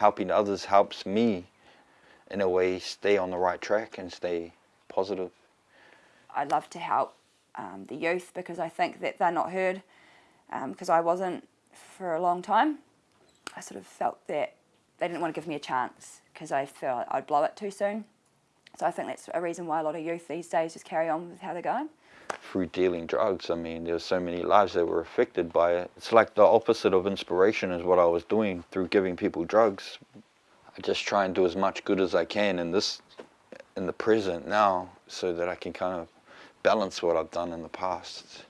helping others helps me in a way stay on the right track and stay positive. I love to help um, the youth because I think that they're not heard because um, I wasn't for a long time. I sort of felt that they didn't want to give me a chance because I felt I'd blow it too soon. So I think that's a reason why a lot of youth these days just carry on with how they're going. Through dealing drugs, I mean, there's so many lives that were affected by it. It's like the opposite of inspiration is what I was doing through giving people drugs. I just try and do as much good as I can in this, in the present now, so that I can kind of balance what I've done in the past.